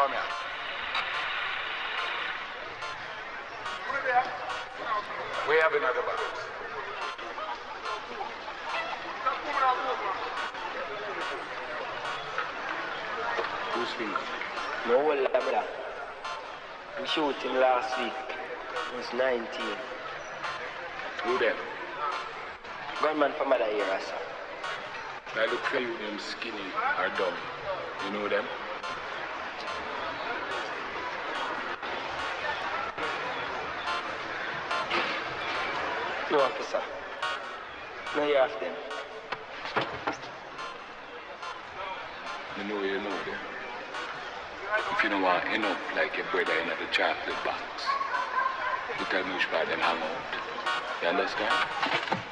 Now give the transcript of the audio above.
Come here. We have another box. Who's finger? No lot, brother. We shoot him last week. He was 19. Who them? Gunman from other area, sir. I look for you, them skinny or dumb. You know them? No, officer. No, you have them. You know you know them. If you don't want to end up like your brother in the chocolate box, you tell me which part them hang out. You understand?